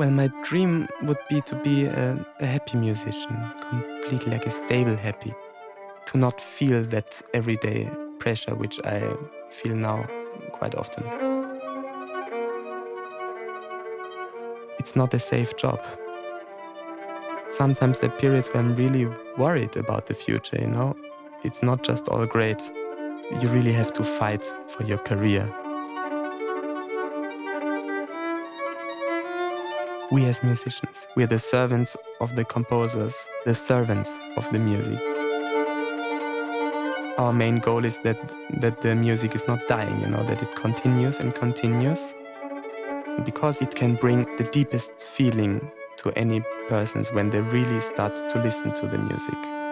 Well, my dream would be to be a, a happy musician, completely like a stable happy. To not feel that everyday pressure which I feel now quite often. It's not a safe job. Sometimes there are periods where I'm really worried about the future, you know? It's not just all great. You really have to fight for your career. We as musicians, we're the servants of the composers, the servants of the music. Our main goal is that, that the music is not dying, you know, that it continues and continues. Because it can bring the deepest feeling to any persons when they really start to listen to the music.